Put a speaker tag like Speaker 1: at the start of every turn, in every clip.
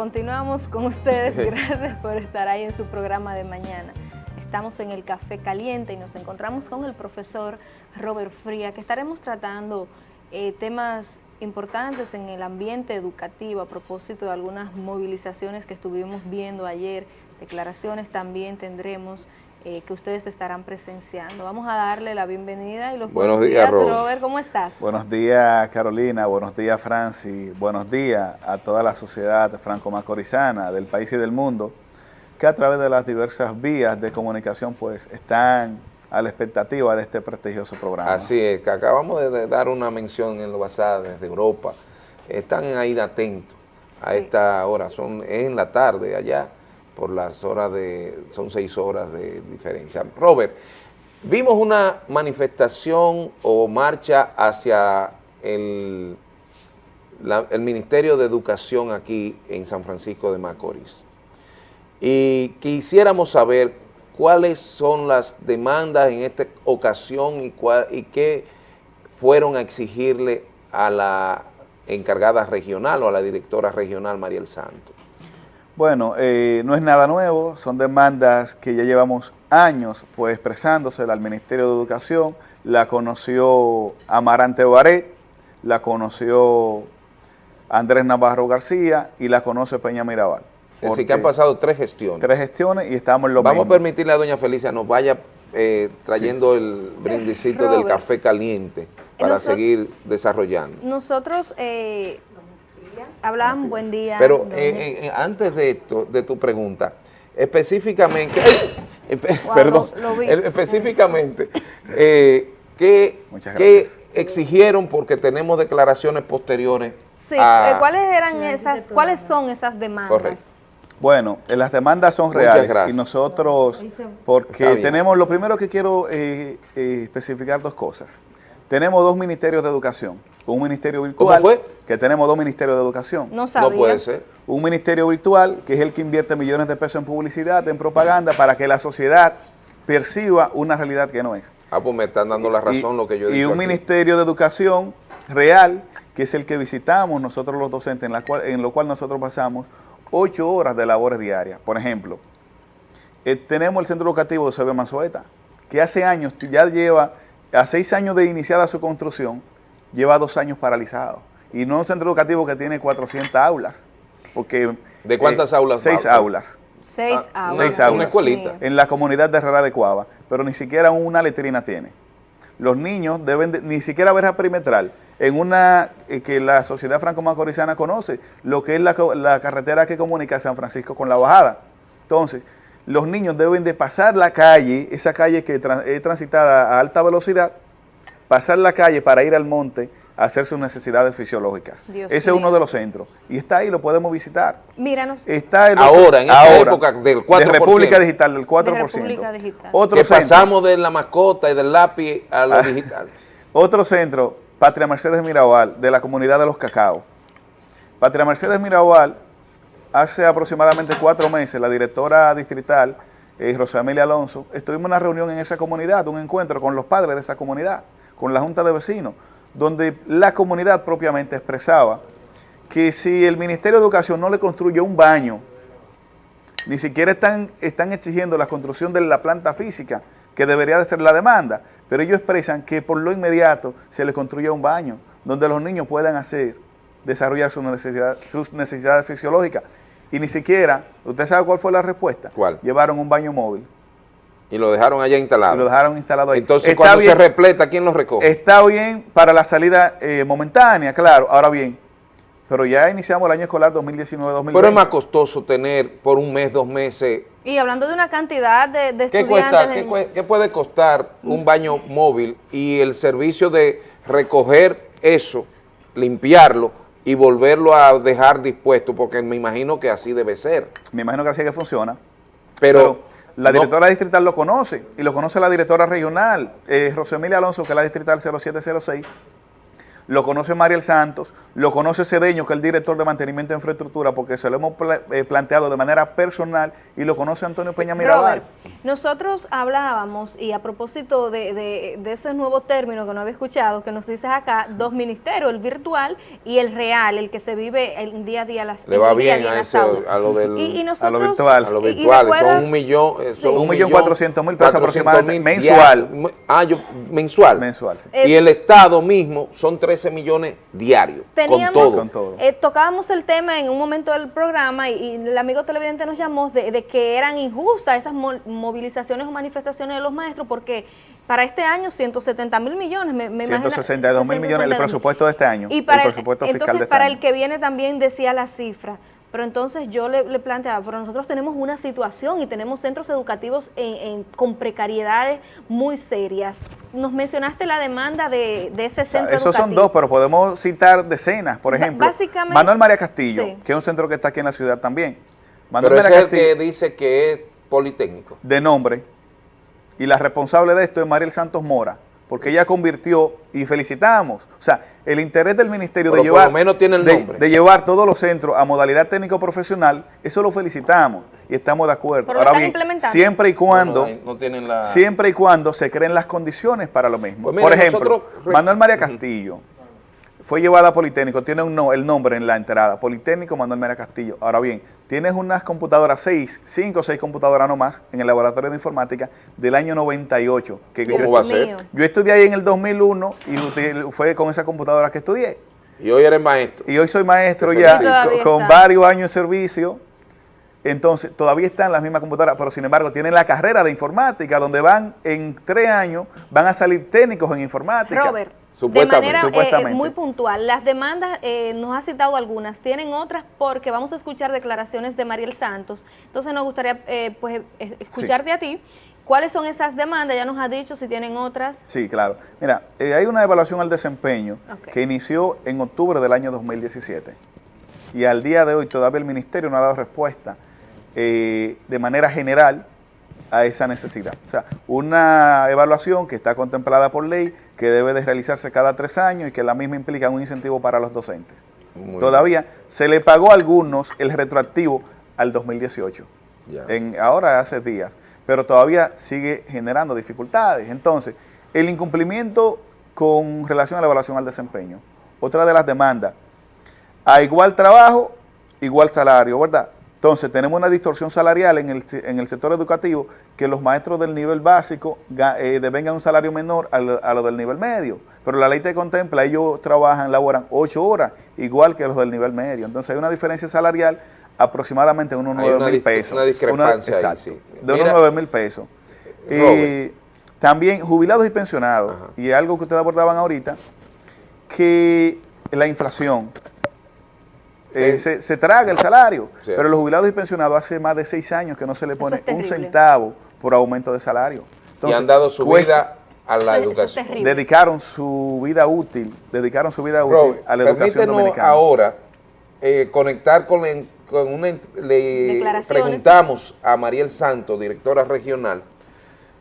Speaker 1: continuamos con ustedes. Gracias por estar ahí en su programa de mañana. Estamos en el Café Caliente y nos encontramos con el profesor Robert Fría, que estaremos tratando eh, temas importantes en el ambiente educativo a propósito de algunas movilizaciones que estuvimos viendo ayer, declaraciones también tendremos eh, que ustedes estarán presenciando. Vamos a darle la bienvenida y los
Speaker 2: buenos, días,
Speaker 1: Robert. ¿Cómo estás?
Speaker 3: Buenos días, Carolina. Buenos días, Francis. Buenos días a toda la sociedad franco-macorizana del país y del mundo que a través de las diversas vías de comunicación pues están a la expectativa de este prestigioso programa.
Speaker 2: Así es, que acabamos de dar una mención en lo basado desde Europa. Están ahí atentos a esta hora, son en la tarde allá, por las horas de, son seis horas de diferencia. Robert, vimos una manifestación o marcha hacia el, el Ministerio de Educación aquí en San Francisco de Macorís. Y quisiéramos saber cuáles son las demandas en esta ocasión y, cuál, y qué fueron a exigirle a la encargada regional o a la directora regional Mariel Santos.
Speaker 3: Bueno, eh, no es nada nuevo, son demandas que ya llevamos años pues expresándose al Ministerio de Educación, la conoció Amarante Baré, la conoció Andrés Navarro García y la conoce Peña Mirabal.
Speaker 2: Así que han pasado tres gestiones.
Speaker 3: Tres gestiones y estamos en lo
Speaker 2: Vamos a permitirle a doña Felicia nos vaya eh, trayendo el brindicito del café caliente para seguir desarrollando.
Speaker 1: Nosotros eh, hablamos, buen día.
Speaker 2: Pero eh, eh, antes de esto, de tu pregunta, específicamente, perdón, específicamente, ¿qué, ¿qué exigieron porque tenemos declaraciones posteriores?
Speaker 1: Sí, ¿cuáles eran esas, cuáles son esas demandas?
Speaker 3: Bueno, eh, las demandas son reales y nosotros, porque tenemos, lo primero que quiero eh, eh, especificar dos cosas. Tenemos dos ministerios de educación, un ministerio virtual,
Speaker 2: fue?
Speaker 3: que tenemos dos ministerios de educación.
Speaker 1: No sabía.
Speaker 2: No puede ser.
Speaker 3: Un ministerio virtual, que es el que invierte millones de pesos en publicidad, en propaganda, para que la sociedad perciba una realidad que no es.
Speaker 2: Ah, pues me están dando la razón lo que yo
Speaker 3: digo Y un ministerio de educación real, que es el que visitamos nosotros los docentes, en, la cual, en lo cual nosotros pasamos ocho horas de labores diarias. Por ejemplo, eh, tenemos el centro educativo de Sebio Manzueta, que hace años, ya lleva, a seis años de iniciada su construcción, lleva dos años paralizado. Y no es un centro educativo que tiene 400 aulas, porque...
Speaker 2: ¿De cuántas
Speaker 3: eh,
Speaker 2: aulas?
Speaker 3: Seis aulas.
Speaker 1: Seis ah, aulas.
Speaker 3: Seis aulas. Una escuelita. En la comunidad de Herrera de Cuava, pero ni siquiera una letrina tiene. Los niños deben ni siquiera verja perimetral en una eh, que la sociedad franco-macorizana conoce, lo que es la, carretera que comunica San Francisco con la bajada. Entonces, los niños deben de pasar la calle, esa calle que es transitada a alta velocidad, pasar la calle para ir al monte a hacer sus necesidades fisiológicas. Ese es uno de los centros. Y está ahí, lo podemos visitar.
Speaker 1: Míranos.
Speaker 2: Está ahora, en esta época del 4%.
Speaker 3: De República Digital, del 4%. De
Speaker 1: República Digital.
Speaker 2: Otro que pasamos de la mascota y del lápiz a lo ah, digital.
Speaker 3: Otro centro Patria Mercedes Mirabal, de la comunidad de los cacao. Patria Mercedes Mirabal, hace aproximadamente cuatro meses, la directora distrital, eh, Rosa Emilia Alonso, estuvimos en una reunión en esa comunidad, un encuentro con los padres de esa comunidad, con la Junta de Vecinos, donde la comunidad propiamente expresaba que si el Ministerio de Educación no le construye un baño, ni siquiera están, están exigiendo la construcción de la planta física, que debería de ser la demanda, pero ellos expresan que por lo inmediato se les construya un baño donde los niños puedan hacer, desarrollar sus necesidades, sus necesidades fisiológicas. Y ni siquiera, ¿usted sabe cuál fue la respuesta?
Speaker 2: ¿Cuál?
Speaker 3: Llevaron un baño móvil.
Speaker 2: Y lo dejaron allá instalado.
Speaker 3: Y lo dejaron instalado ahí.
Speaker 2: Entonces, cuando se repleta, ¿quién lo recoge?
Speaker 3: Está bien para la salida eh, momentánea, claro. Ahora bien, pero ya iniciamos el año escolar 2019-2020.
Speaker 2: Pero es más costoso tener por un mes, dos meses.
Speaker 1: Y hablando de una cantidad de,
Speaker 2: ¿Qué
Speaker 1: estudiantes...
Speaker 2: ¿qué, puede costar un baño móvil y el servicio de recoger eso, limpiarlo y volverlo a dejar dispuesto? Porque me imagino que así debe ser.
Speaker 3: Me imagino que así que funciona. Pero, la directora distrital lo conoce y lo conoce la directora regional, eh, Emilia Alonso, que es la distrital 0706, lo conoce Mariel Santos, lo conoce Cedeño, que es el director de mantenimiento de infraestructura, porque se lo hemos eh, planteado de manera personal, y lo conoce Antonio Peña Mirabal.
Speaker 1: nosotros hablábamos, y a propósito de, ese nuevo término que no había escuchado, que nos dices acá, dos ministerios, el virtual y el real, el que se vive el día a día. Las,
Speaker 2: Le va bien a, eso, a lo del
Speaker 1: y,
Speaker 3: a lo virtual.
Speaker 2: A lo virtual, son un millón,
Speaker 3: eh, son un millón cuatrocientos mil pesos aproximadamente mensual.
Speaker 2: ah, yo, mensual.
Speaker 3: Mensual,
Speaker 2: Y el Estado mismo son 13 millones diarios, con todo.
Speaker 1: Eh, tocábamos el tema en un momento del programa y, el amigo televidente nos llamó de, que eran injustas esas movilizaciones o manifestaciones de los maestros porque para este año 170 mil millones, me, me
Speaker 3: 162 mil millones el presupuesto de este año.
Speaker 1: Y para
Speaker 3: el, presupuesto
Speaker 1: entonces
Speaker 3: este
Speaker 1: para el que viene también decía la cifra. Pero entonces yo le, planteaba, pero nosotros tenemos una situación y tenemos centros educativos con precariedades muy serias. Nos mencionaste la demanda de, ese centro
Speaker 3: Esos son dos, pero podemos citar decenas, por ejemplo.
Speaker 1: Básicamente,
Speaker 3: Manuel María Castillo, que es un centro que está aquí en la ciudad también.
Speaker 2: Manuel pero María es el que dice que es politécnico.
Speaker 3: De nombre. Y la responsable de esto es Mariel Santos Mora, porque ella convirtió, y felicitamos, o sea, el interés del ministerio de llevar,
Speaker 2: menos tiene el nombre.
Speaker 3: De, llevar todos los centros a modalidad técnico-profesional, eso lo felicitamos y estamos de acuerdo. Ahora bien, siempre y cuando siempre y cuando se creen las condiciones para lo mismo. Pues Por ejemplo, Manuel María Castillo fue llevada a Politécnico, tiene un el nombre en la entrada, Politécnico Manuel María Castillo. Ahora bien, tienes unas computadoras, seis, cinco o seis computadoras nomás en el laboratorio de informática del año 98.
Speaker 2: Que ¿Cómo va a ser?
Speaker 3: Yo estudié ahí en el 2001 y fue con esa computadora que estudié.
Speaker 2: Y hoy eres maestro.
Speaker 3: Y hoy soy maestro ya, con, varios años de servicio. Entonces, todavía están las mismas computadoras, pero sin embargo tienen la carrera de informática, donde van en tres años, van a salir técnicos en informática.
Speaker 1: Robert, de manera eh, muy puntual, las demandas, eh, nos ha citado algunas, tienen otras porque vamos a escuchar declaraciones de Mariel Santos, entonces nos gustaría eh, pues escucharte a ti. ¿Cuáles son esas demandas? Ya nos ha dicho si tienen otras.
Speaker 3: Sí, claro. Mira, hay una evaluación al desempeño que inició en octubre del año 2017 y al día de hoy todavía el Ministerio no ha dado respuesta de manera general a esa necesidad. O sea, una evaluación que está contemplada por ley, que debe de realizarse cada tres años y que la misma implica un incentivo para los docentes. Todavía se le pagó a algunos el retroactivo al 2018, en, ahora hace días, pero todavía sigue generando dificultades. Entonces, el incumplimiento con relación a la evaluación al desempeño, otra de las demandas, a igual trabajo, igual salario, ¿verdad? Entonces, tenemos una distorsión salarial en el, en el sector educativo que los maestros del nivel básico eh, devengan un salario menor a lo, del nivel medio. Pero la ley te contempla, ellos trabajan, laboran ocho horas, igual que los del nivel medio. Entonces, hay una diferencia salarial aproximadamente de unos 9 mil pesos.
Speaker 2: Una discrepancia exacto,
Speaker 3: De unos 9 mil pesos. Y también jubilados y pensionados, y algo que ustedes abordaban ahorita, que la inflación eh, se, traga el salario. Pero los jubilados y pensionados hace más de seis años que no se le pone un centavo por aumento de salario.
Speaker 2: y han dado su vida a la educación.
Speaker 3: Dedicaron su vida útil, dedicaron su vida útil a la educación dominicana.
Speaker 2: ahora eh, conectar con, con una... Le preguntamos a Mariel Santo, directora regional,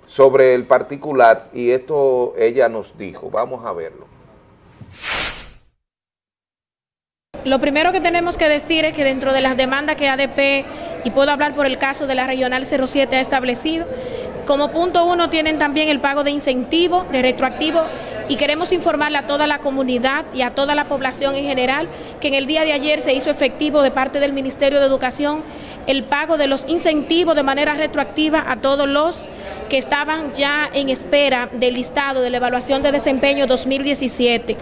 Speaker 2: sobre el particular y esto ella nos dijo. Vamos a verlo.
Speaker 4: Lo primero que tenemos que decir es que dentro de las demandas que ADP, y puedo hablar por el caso de la Regional 07, ha establecido, como punto uno tienen también el pago de incentivo, de retroactivo, y queremos informarle a toda la comunidad y a toda la población en general que en el día de ayer se hizo efectivo de parte del Ministerio de Educación el pago de los incentivos de manera retroactiva a todos los que estaban ya en espera del listado de la evaluación de desempeño 2017.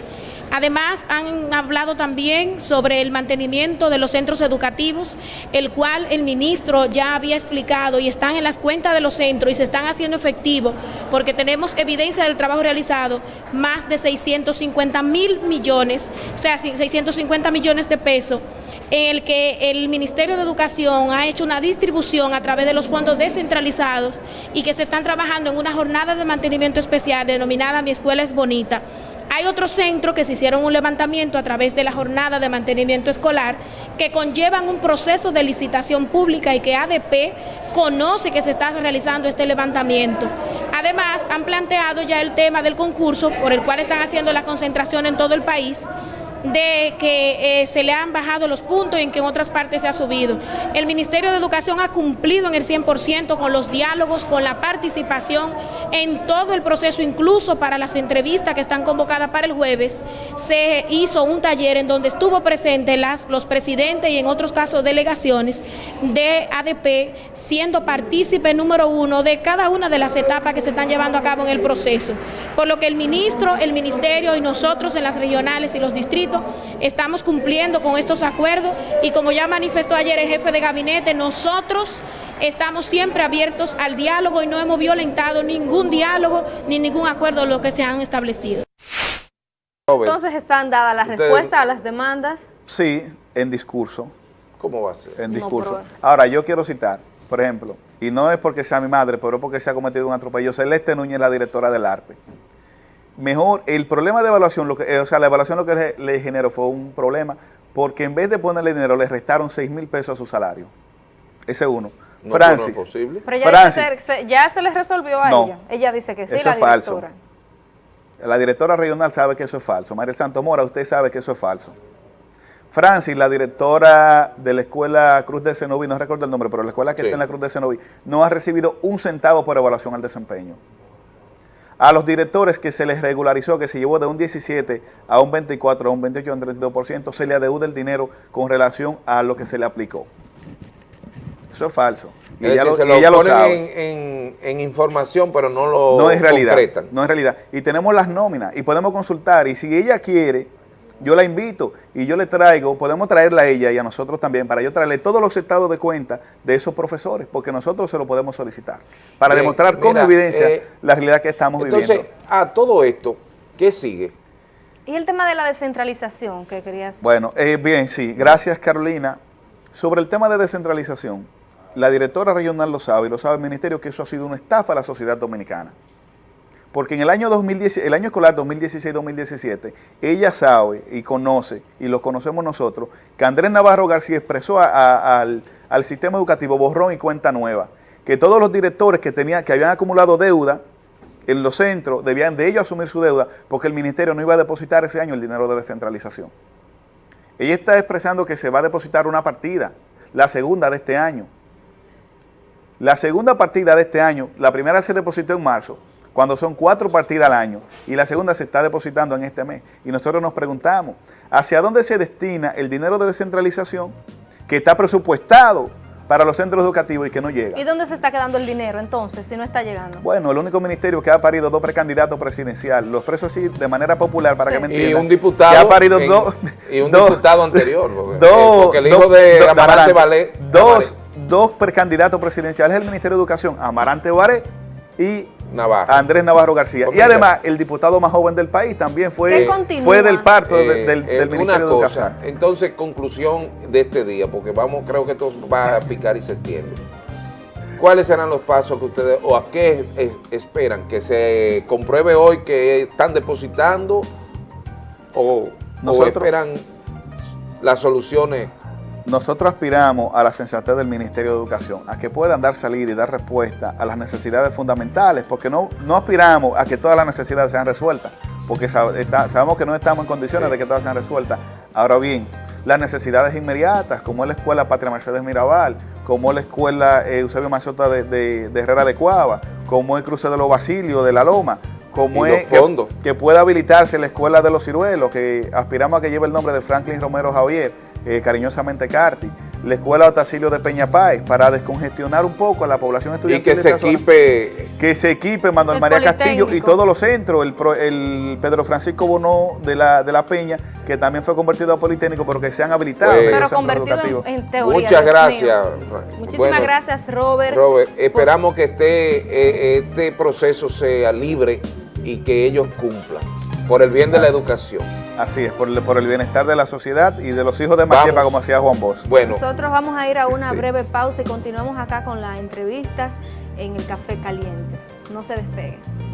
Speaker 4: Además, han hablado también sobre el mantenimiento de los centros educativos, el cual el ministro ya había explicado y están en las cuentas de los centros y se están haciendo efectivos porque tenemos evidencia del trabajo realizado, más de 650 mil millones, o sea, 650 millones de pesos en el que el Ministerio de Educación ha hecho una distribución a través de los fondos descentralizados y que se están trabajando en una jornada de mantenimiento especial denominada Mi Escuela es Bonita, hay otros centros que se hicieron un levantamiento a través de la jornada de mantenimiento escolar que conllevan un proceso de licitación pública y que ADP conoce que se está realizando este levantamiento. Además, han planteado ya el tema del concurso por el cual están haciendo la concentración en todo el país de que eh, se le han bajado los puntos y en que en otras partes se ha subido. El Ministerio de Educación ha cumplido en el 100% con los diálogos, con la participación en todo el proceso, incluso para las entrevistas que están convocadas para el jueves, se hizo un taller en donde estuvo presente las, los presidentes y en otros casos delegaciones de ADP, siendo partícipe número uno de cada una de las etapas que se están llevando a cabo en el proceso. Por lo que el ministro, el ministerio y nosotros en las regionales y los distritos estamos cumpliendo con estos acuerdos y como ya manifestó ayer el jefe de gabinete, nosotros estamos siempre abiertos al diálogo y no hemos violentado ningún diálogo ni ningún acuerdo de lo que se han establecido.
Speaker 1: Entonces están dadas las respuestas a las demandas.
Speaker 3: Sí, en discurso.
Speaker 2: ¿Cómo va a ser?
Speaker 3: En discurso. Ahora, yo quiero citar, por ejemplo, y no es porque sea mi madre, pero porque se ha cometido un atropello, Celeste Núñez, la directora del ARPE mejor, el problema de evaluación, lo que, eh, o sea, la evaluación lo que le, generó fue un problema, porque en vez de ponerle dinero, le restaron 6 mil pesos a su salario. Ese uno.
Speaker 2: No, Francis. No es posible.
Speaker 1: Pero ya, se, ya se les resolvió a ella. Ella dice que sí,
Speaker 3: la directora. La directora regional sabe que eso es falso. María Santo Mora, usted sabe que eso es falso. Francis, la directora de la escuela Cruz de Cenoví, no recuerdo el nombre, pero la escuela que está en la Cruz de Cenoví, no ha recibido un centavo por evaluación al desempeño a los directores que se les regularizó, que se llevó de un 17 a un 24, a un 28, a un 32%, se le adeuda el dinero con relación a lo que se le aplicó. Eso es falso.
Speaker 2: Y ella, lo, ponen En, información, pero no lo
Speaker 3: no es realidad, No es realidad. Y tenemos las nóminas y podemos consultar. Y si ella quiere, yo la invito y yo le traigo, podemos traerla a ella y a nosotros también, para yo traerle todos los estados de cuenta de esos profesores, porque nosotros se lo podemos solicitar, para demostrar con evidencia eh, la realidad que estamos viviendo. Entonces,
Speaker 2: a todo esto, ¿qué sigue?
Speaker 1: Y el tema de la descentralización que querías...
Speaker 3: Bueno, eh, bien, sí, gracias Carolina. Sobre el tema de descentralización, la directora regional lo sabe y lo sabe el ministerio que eso ha sido una estafa a la sociedad dominicana. Porque en el año 2010, el año escolar 2016-2017, ella sabe y conoce, y lo conocemos nosotros, que Andrés Navarro García expresó al, sistema educativo borrón y cuenta nueva, que todos los directores que, tenía, que habían acumulado deuda en los centros, debían de ellos asumir su deuda, porque el ministerio no iba a depositar ese año el dinero de descentralización. Ella está expresando que se va a depositar una partida, la segunda de este año. La segunda partida de este año, la primera se depositó en marzo, cuando son cuatro partidas al año y la segunda se está depositando en este mes. Y nosotros nos preguntamos, ¿hacia dónde se destina el dinero de descentralización que está presupuestado para los centros educativos y que no llega?
Speaker 1: ¿Y dónde se está quedando el dinero entonces, si no está llegando?
Speaker 3: Bueno, el único ministerio que ha parido dos precandidatos presidenciales, los presos sí, de manera popular, para que me entiendan.
Speaker 2: Y un diputado.
Speaker 3: Que ha parido dos.
Speaker 2: Y un diputado anterior.
Speaker 3: Porque, dos, porque el hijo de Amarante Valé. Dos, dos precandidatos presidenciales del Ministerio de Educación, Amarante Valé y Andrés Navarro García. y además, el diputado más joven del país también fue, fue del parto
Speaker 2: eh,
Speaker 3: del,
Speaker 2: eh, Ministerio de Educación. Entonces, conclusión de este día, porque vamos, creo que esto va a picar y se extiende. ¿Cuáles serán los pasos que ustedes, o a qué esperan? ¿Que se compruebe hoy que están depositando o, o esperan las soluciones
Speaker 3: nosotros aspiramos a la sensatez del Ministerio de Educación, a que puedan dar salida y dar respuesta a las necesidades fundamentales, porque no, no aspiramos a que todas las necesidades sean resueltas, porque sabemos que no estamos en condiciones de que todas sean resueltas. Ahora bien, las necesidades inmediatas, como es la Escuela Patria Mercedes Mirabal, como es la Escuela eh, Eusebio Mazota de, Herrera de Cuava, como es Cruce de los Basilios de La Loma, como es que, que, pueda habilitarse la Escuela de los Ciruelos, que aspiramos a que lleve el nombre de Franklin Romero Javier, eh, cariñosamente Carti, la Escuela Otacilio de Peña Páez, para descongestionar un poco a la población estudiantil.
Speaker 2: Y que se equipe...
Speaker 3: Que se equipe Manuel María Castillo y todos los centros, el, Pedro Francisco Bono de la, de la Peña, que también fue convertido a Politécnico, pero que se han habilitado.
Speaker 1: Pues, pero convertido en, teoría.
Speaker 2: Muchas gracias.
Speaker 1: Muchísimas gracias, Robert.
Speaker 2: Robert, esperamos que este, eh, este proceso sea libre y que ellos cumplan por el bien de la educación.
Speaker 3: Así es, por el, bienestar de la sociedad y de los hijos de Machepa, como hacía Juan Bosch.
Speaker 1: Bueno. Nosotros vamos a ir a una breve pausa y continuamos acá con las entrevistas en el Café Caliente. No se despeguen.